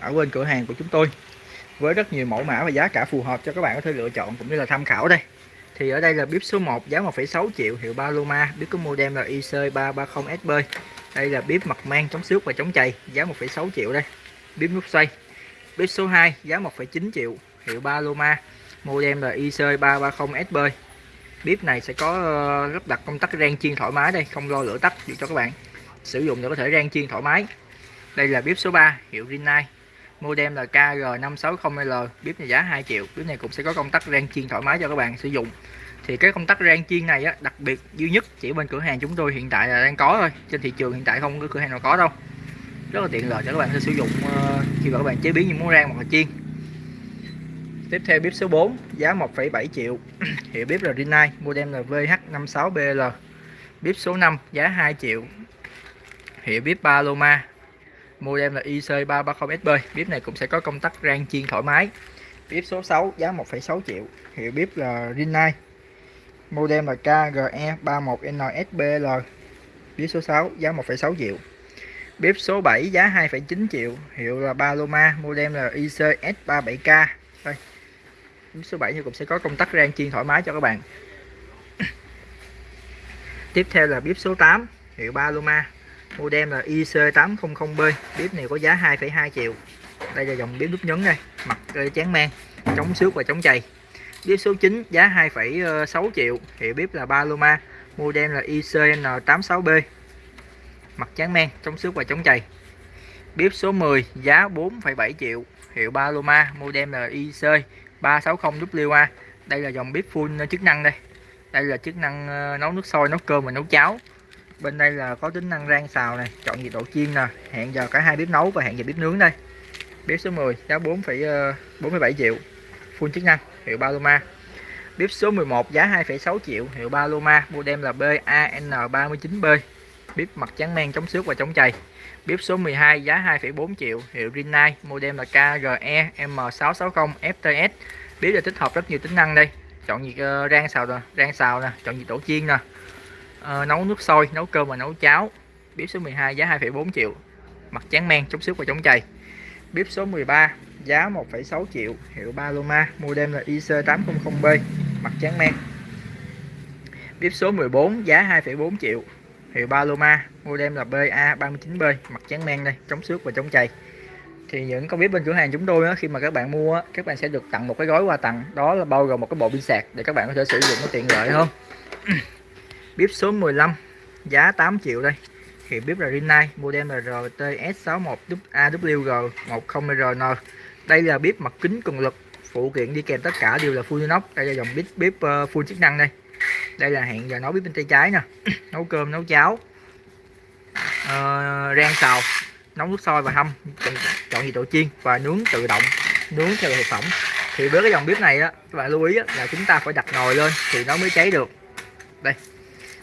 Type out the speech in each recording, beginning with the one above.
ở bên cửa hàng của chúng tôi với rất nhiều mẫu mã và giá cả phù hợp cho các bạn có thể lựa chọn cũng như là tham khảo đây. Thì ở đây là bếp số 1 giá 1,6 triệu hiệu Paloma bếp có model là IC330SB đây là bếp mặt mang chống xước và chống chày giá 1,6 triệu đây. Bếp nút xoay. Bếp số 2 giá 1,9 triệu hiệu Paloma model là IC330SB bếp này sẽ có ờ, lắp đặt công tắc rang chiên thoải mái đây không lo lửa tắt cho các bạn. Sử dụng để có thể rang chiên thoải mái. Đây là bếp số 3 hiệu Rinnai modem là KG560L bếp này giá 2 triệu. Bếp này cũng sẽ có công tắc rang chiên thoải mái cho các bạn sử dụng. Thì cái công tắc rang chiên này á, đặc biệt duy nhất chỉ bên cửa hàng chúng tôi hiện tại là đang có thôi. Trên thị trường hiện tại không có cửa hàng nào có đâu. Rất là tiện lợi cho các bạn sẽ sử dụng ờ, khi mà các bạn chế biến những món rang hoặc là chiên. Tiếp theo bếp số 4 giá 1,7 triệu. Hiệu bếp là Rinnai model là VH56BL bếp số 5 giá 2 triệu. Hiệu bếp Paloma model là IC330SB bếp này cũng sẽ có công tắc rang chiên thoải mái. Bếp số 6 giá 1,6 triệu. Hiệu bếp là Rinnai model là KGE31NSBL bếp số 6 giá 1,6 triệu. Bếp số 7 giá 2,9 triệu. Hiệu là Paloma. Model là ICS37K đây. Bếp số 7 thì cũng sẽ có công tắc rang chiên thoải mái cho các bạn. Tiếp theo là bếp số 8 hiệu Paloma model là IC800B bếp này có giá 2,2 triệu. Đây là dòng bếp nút nhấn đây. Mặt ờ, chán men chống xước và chống chày. Bếp số 9 giá 2,6 triệu. Hiệu bếp là Paloma model là ICN86B mặt chán men chống xước và chống chày. Bếp số 10 giá 4,7 triệu. Hiệu Paloma model là IC360WA đây là dòng bếp full chức năng đây. Đây là chức năng ờ, nấu nước sôi nấu cơm và nấu cháo bên đây là có tính năng rang xào này chọn nhiệt độ chiên nè hẹn giờ cả hai bếp nấu và hẹn giờ bếp nướng đây. Bếp số 10 giá 4,47 ờ, triệu full chức năng hiệu Paloma bếp số 11 giá 2,6 triệu hiệu Paloma model là BAN39B bếp mặt trắng men chống xước và chống chày. Bếp số 12 giá 2,4 triệu hiệu Rinnai model là KGE M660 FTS bếp là tích hợp rất nhiều tính năng đây. Chọn nhiệt uh, rang xào nè rang xào nè chọn nhiệt độ chiên nè. Ờ, nấu nước sôi nấu cơm và nấu cháo. Bếp số 12 giá 2,4 triệu. Mặt trắng men chống xước và chống chày. Bếp số 13 giá 1,6 triệu. Hiệu Paloma model là IC800B mặt trắng men. Bếp số 14 giá 2,4 triệu. Hiệu Paloma model là BA39B mặt trắng men đây chống xước và chống chày. Thì những con bếp bên cửa hàng chúng tôi đó, khi mà các bạn mua các bạn sẽ được tặng một cái gói quà tặng. Đó là bao gồm một cái bộ pin sạc để các bạn có thể sử dụng nó tiện lợi hơn bếp số 15 giá 8 triệu đây. Thì bếp là Rinnai model là RTS61AWG10RN đây là bếp mặt kính cường lực phụ kiện đi kèm tất cả đều là full inox. Đây là dòng bếp bếp uh, ờ, full chức năng đây. Đây là hẹn giờ nấu bếp bên tay trái nè. Nấu cơm nấu cháo. Uh, rang xào nấu nước sôi và hâm chọn, chọn nhiệt độ chiên và nướng tự động nướng theo thực phẩm. Thì với cái dòng bếp này á các bạn lưu ý á, là chúng ta phải đặt nồi lên thì nó mới cháy được. Đây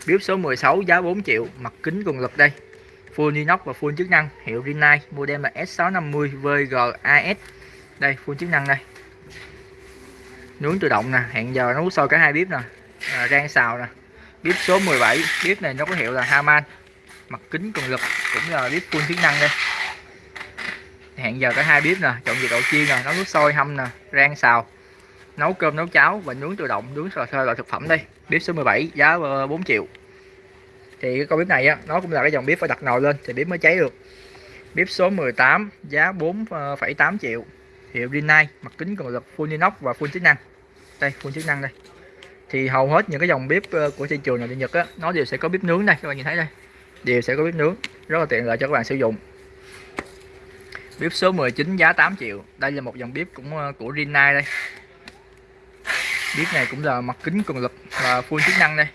bếp số 16 giá 4 triệu mặt kính cường lực đây. Full inox và full chức năng hiệu Rinnai model là S650 VGAS đây full chức năng đây. Nướng tự động nè hẹn giờ nấu sôi cả hai bếp nè. À, rang xào nè. Bếp số 17 bếp này nó có hiệu là Haman mặt kính cường lực cũng là bếp full chức năng đây. Hẹn giờ cả hai bếp nè chọn nhiệt độ chiên nè nấu nước sôi hâm nè rang xào nấu cơm nấu cháo và nướng tự động nướng sò sơ loại thực phẩm đây. Bếp số 17 giá ờ, 4 triệu. Thì cái con bếp này á nó cũng là cái dòng bếp phải đặt nồi lên thì bếp mới cháy được. Bếp số 18 giá 4,8 ờ, triệu. Hiệu Rinnai mặt kính cường lực full inox và full chức năng. Đây full chức năng đây. Thì hầu hết những cái dòng bếp ờ, của thị trường này Nhật á nó đều sẽ có bếp nướng đây các bạn nhìn thấy đây. Đều sẽ có bếp nướng rất là tiện lợi cho các bạn sử dụng. Bếp số 19 giá 8 triệu. Đây là một dòng bếp cũng của Rinnai đây bếp này cũng là mặt kính cường lực và full chức năng đây.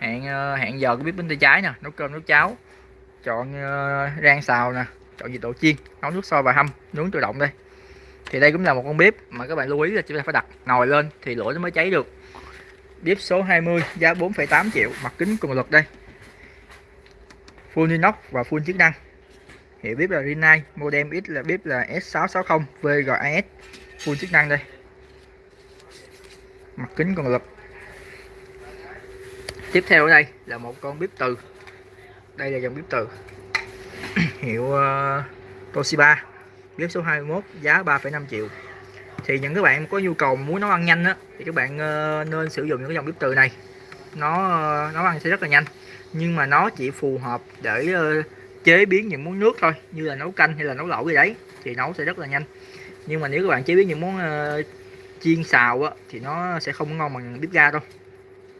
Hẹn ờ, hẹn giờ của bếp bên tay trái nè nấu cơm nấu cháo. Chọn ờ, rang xào nè chọn nhiệt độ chiên nấu nước sôi và hâm nướng tự động đây. Thì đây cũng là một con bếp mà các bạn lưu ý là chúng ta phải đặt nồi lên thì lửa nó mới cháy được. Bếp số 20 giá 4,8 triệu mặt kính cường lực đây. Full inox và full chức năng. Hiệu bếp là Rinnai model X là bếp là S660 VGAS full chức năng đây mặt kính còn lực tiếp theo ở đây là một con bếp từ. Đây là dòng bếp từ. Hiệu uh, Toshiba. Bếp số 21 giá 3,5 triệu. Thì những các bạn có nhu cầu muốn nấu ăn nhanh á thì các bạn uh, nên sử dụng những cái dòng bếp từ này. Nó uh, nấu ăn sẽ rất là nhanh nhưng mà nó chỉ phù hợp để uh, chế biến những món nước thôi như là nấu canh hay là nấu lẩu gì đấy thì nấu sẽ rất là nhanh. Nhưng mà nếu các bạn chế biến những món chiên xào á thì nó sẽ không ngon bằng bếp ga đâu.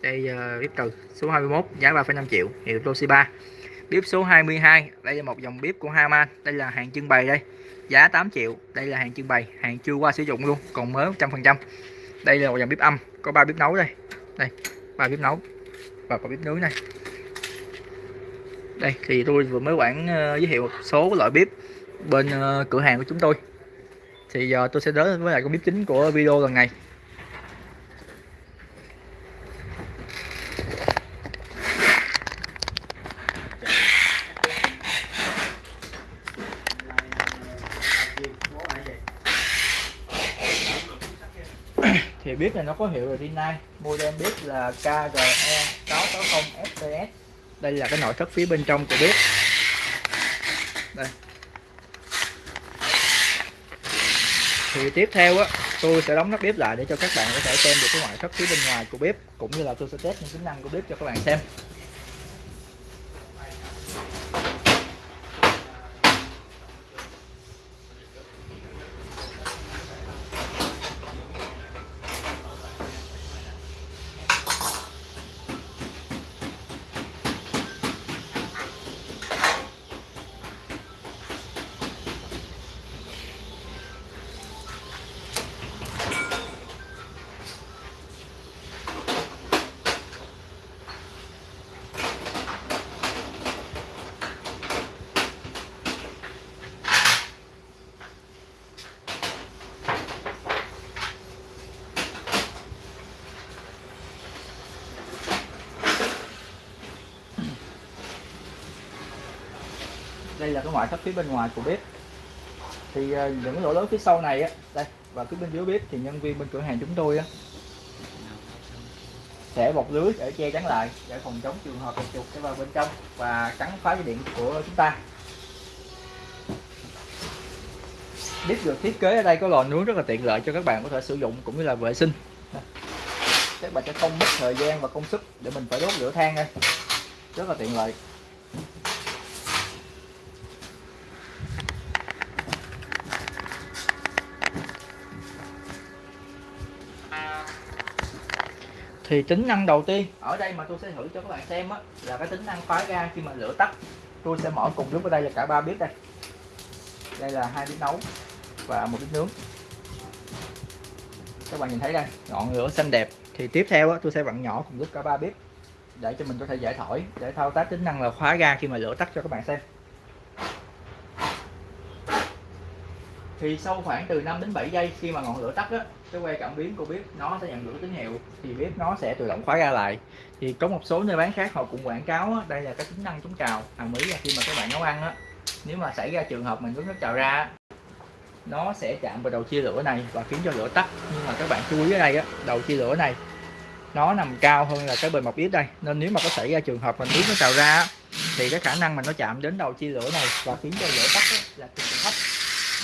Đây bếp từ số 21 giá 3,5 triệu hiệu Toshiba. Bếp số 22 đây là một dòng bếp của Haman đây là hàng trưng bày đây. Giá 8 triệu đây là hàng trưng bày hàng chưa qua sử dụng luôn còn mới 100% đây là một dòng bếp âm có ba bếp nấu đây. Đây ba bếp nấu và có bếp nướng này đây thì tôi vừa mới quảng uh, ờ, giới thiệu một số loại bếp bên uh, cửa hàng của chúng tôi thì giờ tôi sẽ đến với lại con bếp chính của video lần này. Thì bếp này nó có hiệu là Rinnai model bếp là KGE 660 FPS đây là cái nội thất phía bên trong của bếp đây thì tiếp theo á, tôi sẽ đóng nắp bếp lại để cho các bạn có thể xem được cái ngoại thất phía bên ngoài của bếp, cũng như là tôi sẽ test những tính năng của bếp cho các bạn xem. Đây là cái ngoại thất phía bên ngoài của bếp. Thì à, những cái lỗ lớn phía sau này á, đây, và phía bên dưới bếp thì nhân viên bên cửa hàng chúng tôi á, sẽ bọc lưới để che chắn lại, để phòng chống trường hợp chuột sẽ vào bên trong và cắn phá dây điện của chúng ta. Bếp được thiết kế ở đây có lò nướng rất là tiện lợi cho các bạn có thể sử dụng cũng như là vệ sinh. Các bạn sẽ không mất thời gian và công sức để mình phải đốt lửa than đây. Rất là tiện lợi. Thì tính năng đầu tiên. Ở đây mà tôi sẽ thử cho các bạn xem á là cái tính năng khóa ga khi mà lửa tắt. Tôi sẽ mở cùng lúc ở đây là cả ba bếp đây. Đây là hai bếp nấu và một bếp nướng. Các bạn nhìn thấy đây ngọn lửa xanh đẹp. Thì tiếp theo á, tôi sẽ vặn nhỏ cùng lúc cả ba bếp để cho mình có thể giải thổi để thao tác tính năng là khóa ga khi mà lửa tắt cho các bạn xem. Thì sau khoảng từ 5 đến 7 giây khi mà ngọn lửa tắt á cái que cảm biến của bếp nó sẽ nhận được tín hiệu thì bếp nó sẽ tự động khóa ra lại. Thì có một số nơi bán khác họ cũng quảng cáo á, đây là cái tính năng chống trào. Hàng mỹ là khi mà các bạn nấu ăn á nếu mà xảy ra trường hợp mình nước nước trào ra nó sẽ chạm vào đầu chia lửa này và khiến cho lửa tắt. Nhưng mà các bạn chú ý ở đây á đầu chia lửa này nó nằm cao hơn là cái bề mặt bếp đây. Nên nếu mà có xảy ra trường hợp mình nước nó trào ra thì cái khả năng mà nó chạm đến đầu chia lửa này và khiến cho lửa tắt là cực kỳ thấp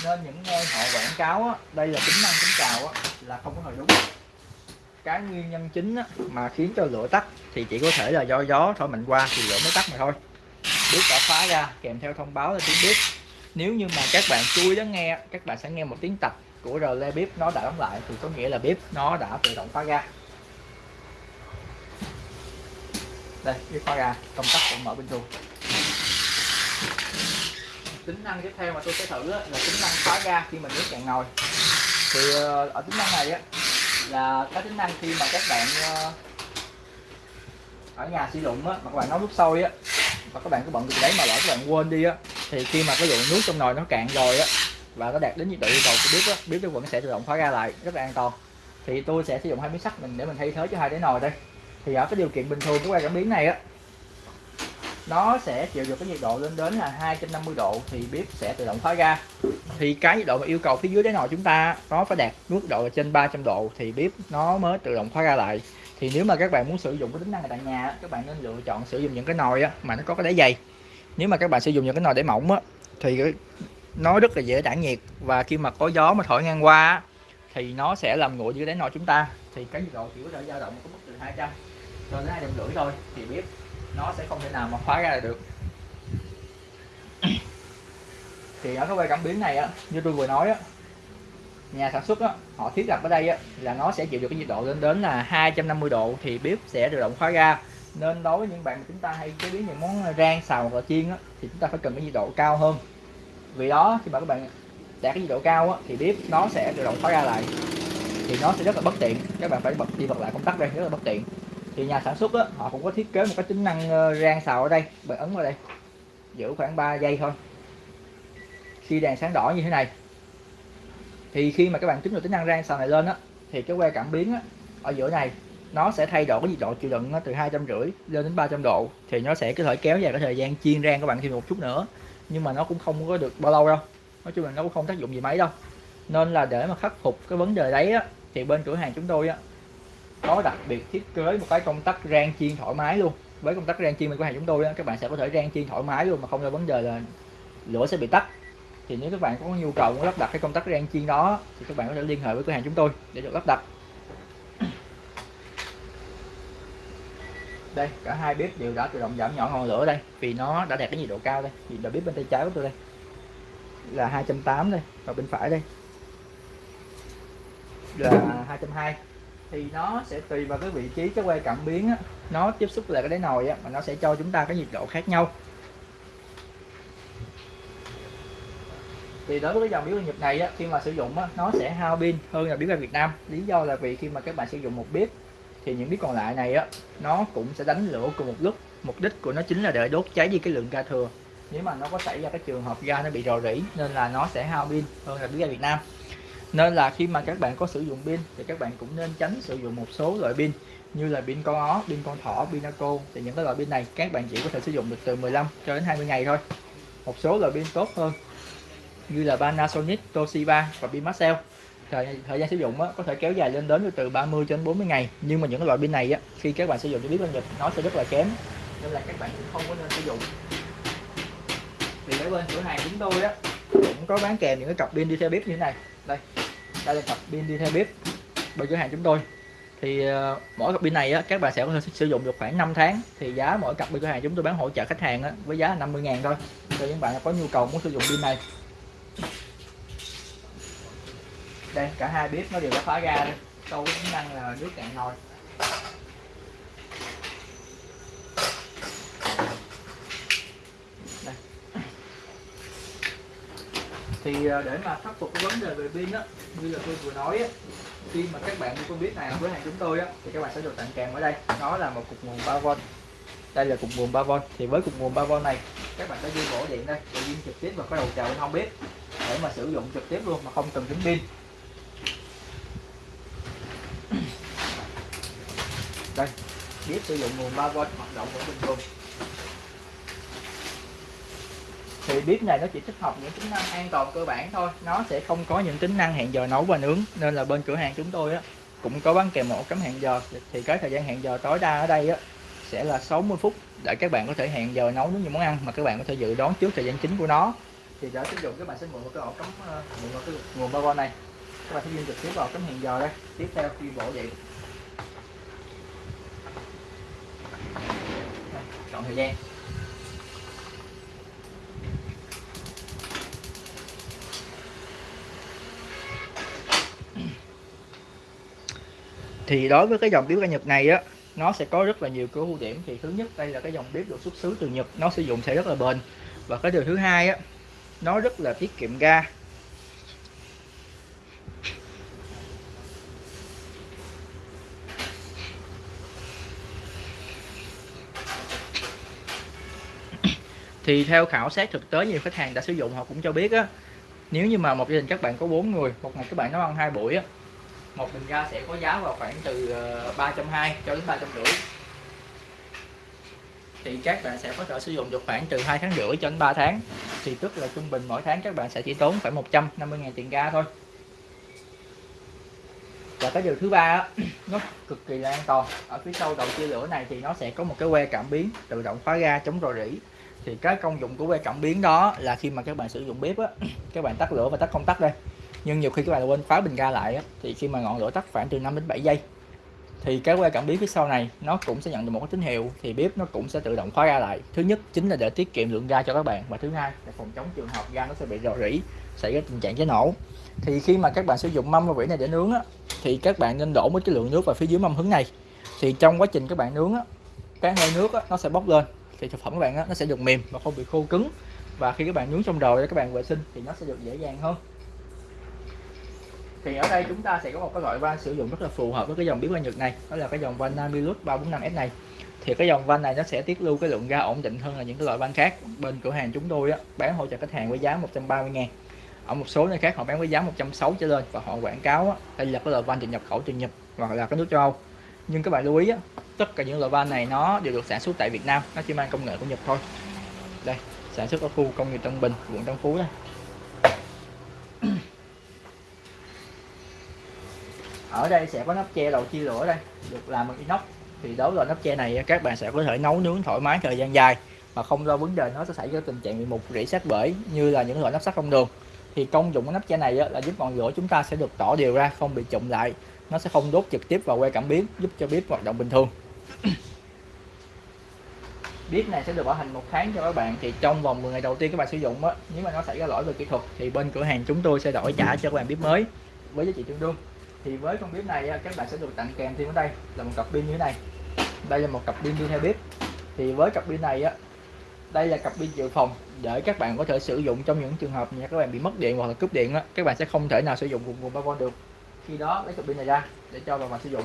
nên những nơi họ quảng cáo á, đây là tính năng chống trào á, là không có hồi đúng cái nguyên nhân chính á, mà khiến cho lửa tắt thì chỉ có thể là do gió thổi mạnh qua thì lửa mới tắt mà thôi. Biết đã phá ra kèm theo thông báo là tiếng bếp. Nếu như mà các bạn chui đó nghe các bạn sẽ nghe một tiếng tạch của rờ le bếp nó đã đóng lại thì có nghĩa là bếp nó đã tự động phá ra. Đây bếp phá ra công tắc cũng mở bên trong tính năng tiếp theo mà tôi sẽ thử là tính năng khóa ga khi mình nước cạn nồi. Thì ờ, ở tính năng này á, là cái tính năng khi mà các bạn ờ, ở nhà sử dụng á, mà các bạn nấu nước sôi á, và các bạn cứ bận việc đấy mà lỡ các bạn quên đi á, thì khi mà cái lượng nước trong nồi nó cạn rồi á, và nó đạt đến nhiệt độ yêu cầu của bếp á, bếp nó vẫn sẽ tự động khóa ga lại rất là an toàn. Thì tôi sẽ sử dụng hai miếng sắt mình để mình thay thế cho hai cái nồi đây. Thì ở cái điều kiện bình thường của que cảm biến này á nó sẽ chịu được cái nhiệt độ lên đến là 250 độ thì bếp sẽ tự động khóa ra. thì cái nhiệt độ mà yêu cầu phía dưới đáy nồi chúng ta nó phải đạt mức độ là trên 300 độ thì bếp nó mới tự động khóa ra lại. Thì nếu mà các bạn muốn sử dụng cái tính năng này tại nhà các bạn nên lựa chọn sử dụng những cái nồi mà nó có cái đáy dày. Nếu mà các bạn sử dụng những cái nồi đáy mỏng á, thì nó rất là dễ tản nhiệt và khi mà có gió mà thổi ngang qua thì nó sẽ làm nguội dưới đáy nồi chúng ta. Thì cái nhiệt độ chỉ có thể dao động có mức từ 200 cho đến hai trăm rưỡi thôi thì bếp nó sẽ không thể nào mà khóa ra được. Thì ở cái quay cảm biến này á như tôi vừa nói á nhà sản xuất á, họ thiết lập ở đây á, là nó sẽ chịu được cái nhiệt độ lên đến là 250 độ thì bếp sẽ tự động khóa ra. Nên đối với những bạn mà chúng ta hay chế biến những món rang xào hoặc là chiên á, thì chúng ta phải cần cái nhiệt độ cao hơn. Vì đó khi mà các bạn đạt cái nhiệt độ cao á, thì bếp nó sẽ tự động khóa ra lại. Thì nó sẽ rất là bất tiện. Các bạn phải bật đi bật lại công tắc đây rất là bất tiện thì nhà sản xuất đó họ cũng có thiết kế một cái tính năng ờ, rang xào ở đây bạn ấn vào đây. Giữ khoảng 3 giây thôi. Khi đèn sáng đỏ như thế này thì khi mà các bạn tính được tính năng rang xào này lên á thì cái que cảm biến á, ở giữa này nó sẽ thay đổi cái nhiệt độ chịu đựng ờ, từ hai trăm rưỡi lên đến 300 độ. Thì nó sẽ có thể kéo dài cái thời gian chiên rang các bạn thêm một chút nữa. Nhưng mà nó cũng không có được bao lâu đâu. Nói chung là nó cũng không tác dụng gì mấy đâu. Nên là để mà khắc phục cái vấn đề đấy á thì bên cửa hàng chúng tôi á có đặc biệt thiết kế một cái công tắc rang chiên thoải mái luôn. Với công tắc rang chiên bên cửa hàng chúng tôi đó, các bạn sẽ có thể rang chiên thoải mái luôn mà không có vấn đề là lửa sẽ bị tắt. Thì nếu các bạn có nhu cầu muốn lắp đặt cái công tắc rang chiên đó thì các bạn có thể liên hệ với cửa hàng chúng tôi để được lắp đặt. Đây cả hai bếp đều đã tự động giảm nhỏ ngọn lửa đây vì nó đã đạt cái nhiệt độ cao đây. Nhiệt độ bếp bên tay trái của tôi đây là 280 đây và bên phải đây là 220 thì nó sẽ tùy vào cái vị trí cái que cảm biến á, nó tiếp xúc lại cái đáy nồi á, mà nó sẽ cho chúng ta cái nhiệt độ khác nhau. Thì đối với cái dòng bếp nhịp này á, khi mà sử dụng á, nó sẽ hao pin hơn là bếp ga Việt Nam. Lý do là vì khi mà các bạn sử dụng một bếp thì những bếp còn lại này á nó cũng sẽ đánh lửa cùng một lúc. Mục đích của nó chính là để đốt cháy đi cái lượng ga thừa. Nếu mà nó có xảy ra cái trường hợp ga nó bị rò rỉ nên là nó sẽ hao pin hơn là bếp ga Việt Nam nên là khi mà các bạn có sử dụng pin thì các bạn cũng nên tránh sử dụng một số loại pin như là pin con ó, pin con thỏ, pinaco thì những cái loại pin này các bạn chỉ có thể sử dụng được từ 15 cho đến 20 ngày thôi. Một số loại pin tốt hơn như là Panasonic, Toshiba và pin Maxell thời, thời gian sử dụng á, có thể kéo dài lên đến từ 30 cho đến 40 ngày. Nhưng mà những loại pin này á, khi các bạn sử dụng cho biết bên Nhật nó sẽ rất là kém. Nên là các bạn cũng không có nên sử dụng. Thì ở bên cửa hàng chúng tôi á cũng có bán kèm những cái cặp pin đi theo bếp như thế này. Đây đây là cặp pin đi theo bếp bên cửa hàng chúng tôi. Thì uh, mỗi cặp pin này á, các bạn sẽ có thể sử dụng được khoảng 5 tháng. Thì giá mỗi cặp bên cửa hàng chúng tôi bán hỗ trợ khách hàng á, với giá là 50 ngàn thôi. Cho những bạn có nhu cầu muốn sử dụng pin này. Đây cả hai bếp nó đều đã phá ra đây câu tính năng là nước cạn nồi. Thì à, để mà khắc phục cái vấn đề về pin á, như là tôi vừa nói á, khi mà các bạn mua con biết này với hàng chúng tôi á, thì các bạn sẽ được tặng kèm ở đây. Nó là một cục nguồn 3V đây là cục nguồn 3V thì với cục nguồn 3V này, các bạn sẽ ghi bổ điện đây, để ghi trực tiếp vào cái đầu chào bên hông bếp, để mà sử dụng trực tiếp luôn mà không cần tính pin. Đây, bếp sử dụng nguồn 3V hoạt động vẫn bình thường thì bếp này, nó chỉ tích hợp những tính năng an toàn cơ bản thôi. Nó sẽ không có những tính năng hẹn giờ nấu và nướng. Nên là bên cửa hàng chúng tôi á, cũng có bán kèm một cắm hẹn giờ. Thì cái thời gian hẹn giờ tối đa ở đây á, sẽ là 60 phút để các bạn có thể hẹn giờ nấu những món ăn mà các bạn có thể dự đoán trước thời gian chính của nó. Thì để sử dụng, các bạn sẽ mượn một cái ổ cắm ờ, mượn một cái nguồn bao này. Các bạn sẽ dùng trực tiếp vào cắm hẹn giờ đây. Tiếp theo khi bộ vậy chọn thời gian. Thì đối với cái dòng bếp ga Nhật này á, nó sẽ có rất là nhiều cái ưu điểm. Thì thứ nhất, đây là cái dòng bếp được xuất xứ từ Nhật, nó sử dụng sẽ rất là bền. Và cái điều thứ hai á, nó rất là tiết kiệm ga. Thì theo khảo sát thực tế, nhiều khách hàng đã sử dụng, họ cũng cho biết á, nếu như mà một gia đình các bạn có bốn người, một ngày các bạn nấu ăn hai buổi á một bình ga sẽ có giá vào khoảng từ ờ, 320 cho đến ba trăm rưỡi. Thì các bạn sẽ có thể sử dụng được khoảng từ hai tháng rưỡi cho đến 3 tháng. Thì tức là trung bình mỗi tháng các bạn sẽ chỉ tốn khoảng 150 ngàn tiền ga thôi. Và cái điều thứ ba nó cực kỳ là an toàn. Ở phía sau đầu chia lửa này thì nó sẽ có một cái que cảm biến tự động khóa ga chống rò rỉ. Thì cái công dụng của que cảm biến đó là khi mà các bạn sử dụng bếp á, các bạn tắt lửa và tắt công tắc đây nhưng nhiều khi các bạn quên khóa bình ga lại á, thì khi mà ngọn lửa tắt khoảng từ 5 đến 7 giây thì cái que cảm biến phía sau này nó cũng sẽ nhận được một cái tín hiệu thì bếp nó cũng sẽ tự động khóa ga lại. Thứ nhất chính là để tiết kiệm lượng ga cho các bạn và thứ hai là phòng chống trường hợp ga nó sẽ bị rò rỉ xảy ra tình trạng cháy nổ. Thì khi mà các bạn sử dụng mâm và vỉ này để nướng á, thì các bạn nên đổ một cái lượng nước vào phía dưới mâm hứng này. Thì trong quá trình các bạn nướng á, cái hơi nước á, nó sẽ bốc lên thì thực phẩm các bạn á, nó sẽ được mềm và không bị khô cứng. Và khi các bạn nướng xong rồi các bạn vệ sinh thì nó sẽ được dễ dàng hơn thì ở đây chúng ta sẽ có một cái loại van sử dụng rất là phù hợp với cái dòng biến van Nhật này. Đó là cái dòng van Namilus 345S này. Thì cái dòng van này nó sẽ tiết lưu cái lượng ga ổn định hơn là những cái loại van khác. Bên cửa hàng chúng tôi á, bán hỗ trợ khách hàng với giá 130 ngàn. Ở một số nơi khác họ bán với giá 160 trở lên và họ quảng cáo á, đây là cái loại van được nhập khẩu từ Nhật hoặc là cái nước châu Âu. Nhưng các bạn lưu ý á, tất cả những loại van này nó đều được sản xuất tại Việt Nam nó chỉ mang công nghệ của Nhật thôi. Đây sản xuất ở khu công nghiệp Tân Bình quận Tân Phú đây. Ở đây sẽ có nắp che đầu chia lửa đây, được làm bằng inox. Thì đối với nắp che này, các bạn sẽ có thể nấu nướng thoải mái thời gian dài mà không lo vấn đề nó sẽ xảy ra tình trạng bị mục rỉ sát bể như là những loại nắp sắt thông đường thì công dụng của nắp che này là giúp ngọn lửa chúng ta sẽ được tỏ đều ra, không bị chụm lại. Nó sẽ không đốt trực tiếp vào que cảm biến, giúp cho bếp hoạt động bình thường. Bếp này sẽ được bảo hành một tháng cho các bạn. Thì trong vòng 10 ngày đầu tiên các bạn sử dụng á, nếu mà nó xảy ra lỗi về kỹ thuật, thì bên cửa hàng chúng tôi sẽ đổi trả cho các bạn bếp mới với giá trị tương đương thì với con bếp này à, các bạn sẽ được tặng kèm thêm ở đây là một cặp pin như thế này. Đây là một cặp pin đi theo bếp. Thì với cặp pin này, á, đây là cặp pin dự phòng để các bạn có thể sử dụng trong những trường hợp nhà các bạn bị mất điện hoặc là cúp điện á, các bạn sẽ không thể nào sử dụng cùng nguồn 3V được. Khi đó lấy cặp pin này ra để cho vào mà sử dụng.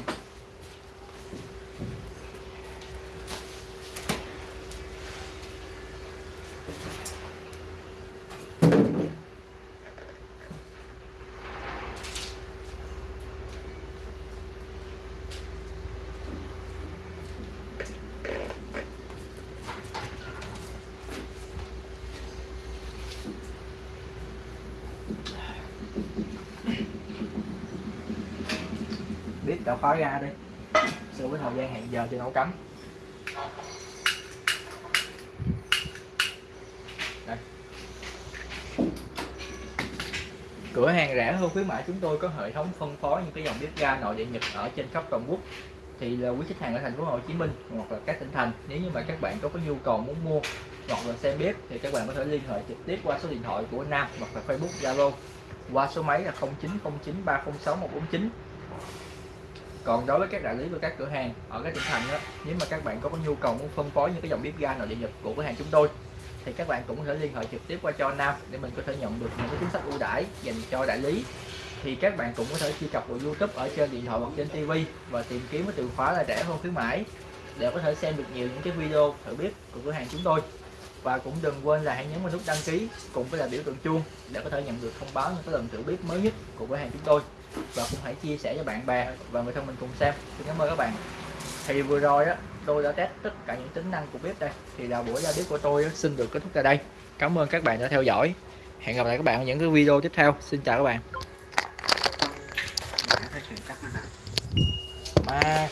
Tạo đã khóa ra đi. So với thời gian hẹn giờ thì nấu cắm đây. cửa hàng rẻ hơn khuyến mãi chúng tôi có hệ thống phân phối những cái dòng bếp ga nội địa nhật ở trên khắp toàn quốc. Thì là quý khách hàng ở thành phố Hồ Chí Minh hoặc là các tỉnh thành, nếu như mà các bạn có cái nhu cầu muốn mua hoặc là xem bếp thì các bạn có thể liên hệ trực tiếp qua số điện thoại của Nam hoặc là Facebook Zalo qua số máy là 0909306149 còn đối với các đại lý và các cửa hàng ở các tỉnh thành đó nếu mà các bạn có nhu cầu muốn phân phối những cái dòng bếp ga nội địa nhật của cửa hàng chúng tôi, thì các bạn cũng có thể liên hệ trực tiếp qua cho Nam để mình có thể nhận được những cái chính sách ưu đãi dành cho đại lý. Thì các bạn cũng có thể truy cập vào YouTube ở trên điện thoại hoặc trên TV và tìm kiếm cái từ khóa là rẻ hơn khuyến mãi để có thể xem được nhiều những cái video thử bếp của cửa hàng chúng tôi. Và cũng đừng quên là hãy nhấn vào nút đăng ký cùng với là biểu tượng chuông để có thể nhận được thông báo những cái lần thử bếp mới nhất của cửa hàng chúng tôi và cũng hãy chia sẻ cho bạn bè và người thân mình cùng xem. Xin cảm ơn các bạn. Thì vừa rồi á tôi đã test tất cả những tính năng của bếp đây. Thì là buổi ra bếp của tôi xin được kết thúc tại đây. Cảm ơn các bạn đã theo dõi. Hẹn gặp lại các bạn ở những cái video tiếp theo. Xin chào các bạn. Ma